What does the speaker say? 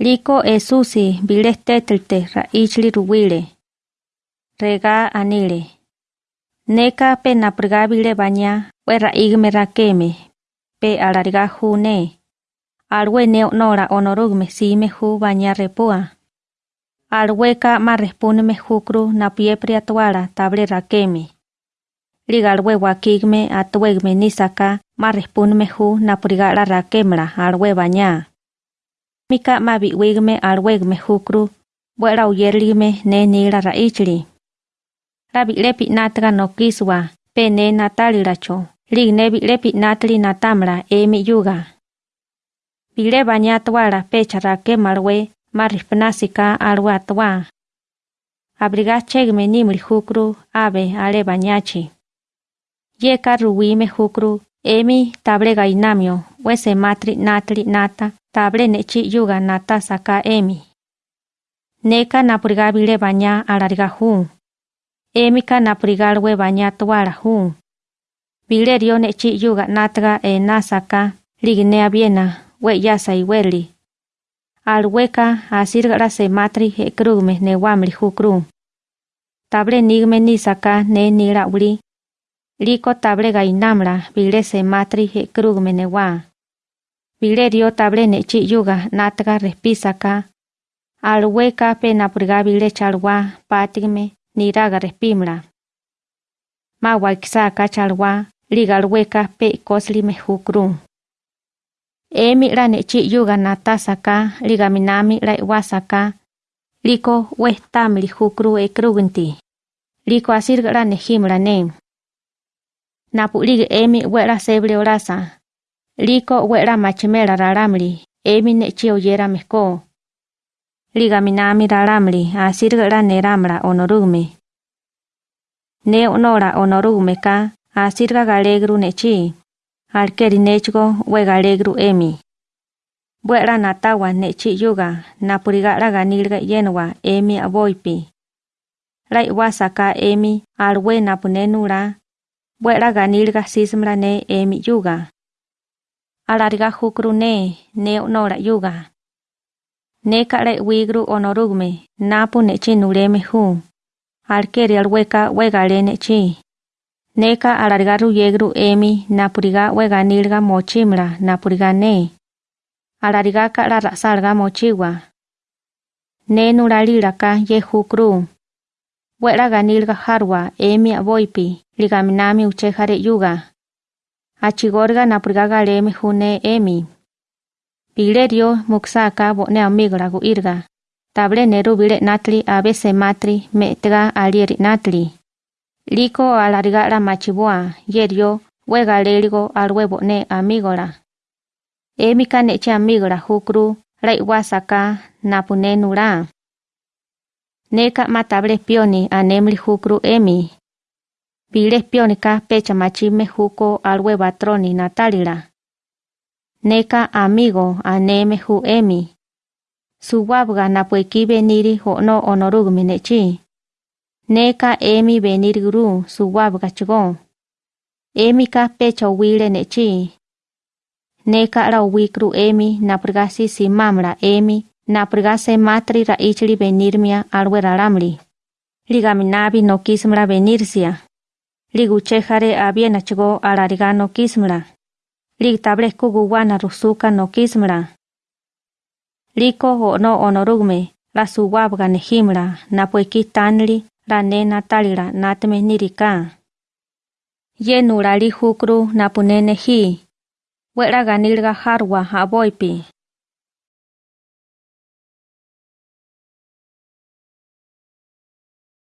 Liko esusi bile tetlte raichli ruwile. Rega anile. Neka pe napriga bile baña we raigme rakeme. Pe alariga june. Alwe neo nora onorugme sime ju baña repua. Alweka ma responme jukru na piepri atuara table rakeme. Ligalwe wakigme atuegme nisaka ma responme ju na prigala rakemra alwe baña. mika ma bi wegme al wegme hukru bwela uyerlime ne ni la raichli la bi lepi natra no kiswa pe ne natali racho li ne bi lepi yuga. Bi le banya twala pe chara ke marwe marifna sika alwa twa hukru ave ale bañachi. ye karu wime hukru emi tablega inamio wese matri natli nata. Table nechi yuga nata saka emi. Neka napurigabile baña alariga hu. Emi ka napurigalwe baña tuara hu. Bilerio nechi yuga natga e nasaka, lignea biena, we yasa iweli. Alweka asirgara se matri he krugme ne wamli hu kru. Table nigme nisaka ne nira uli. Liko table gainamra bile se matri he krugme ne wa. Bilerio table nechi yuga natga respisaka. Alweka pe napurga bile chalwa patigme niraga respimra. Ma waikisaka chalwa ligalweka pe koslime hukru. Emi la nechi yuga natasaka ligaminami la iwasaka. Liko wehtamli hukru e krugunti. Liko asirga la nehimra ne. Napulig emi wera seble orasa. Liko wera machimera raramli. Emi nechi oyera meko. Ligaminami raramli asirga la neramra onorugme. Ne onora onorugme ka asirga galegru nechi. Alkeri nechgo galegru emi. Buera natawa nechi yuga napurigara ganilga yenwa emi aboipi. Lai wasaka emi alwe napunenura. Buera ganilga sismra ne emi yuga. alarga hukru ne, ne onora yuga. Ne kare wigru onorugme, napu nechi nureme hu. Alkeri alweka wegale nechi. Neka alarga ruyegru emi, napuriga wega nilga mochimra, napuriga ne. Alarga kara salga mochiwa. Ne nuralira ka ye hukru. Wera harwa, emi aboipi, ligaminami uchehare yuga. Achigorga napuriga galeme june emi. Pilerio muksaka bone amigra gu irga. Table neru bile natli abese matri metega alieri natli. Liko alarigara machibua, yerio, wega lerigo al huevo ne amigora. Emika neche amigora hukru, lai wasaka, napune nura. Neka matable pioni anemli hukru emi. Bile pionika pecha machime huko al hueva troni natalira. Neka amigo aneme hu emi. Suwabga napueki beniri ho no onorugme nechi. Neka emi benir guru suwab chigo. Emi ka pecha wile nechi. Neka ra wikru emi naprgasi si mamra emi naprgase matri ra ichli benirmia alwe raramli. Ligaminabi no kismra benirsia. Ligu chejare abiena chigo arariga kismra. Lig guwana rusuka no. Liko ho no onorugme, la suwabga nehimra, na pueki tanli, la nena talira, natme nirika. Yenura li hukru, na punene hi. Wera ganilga harwa, aboipi.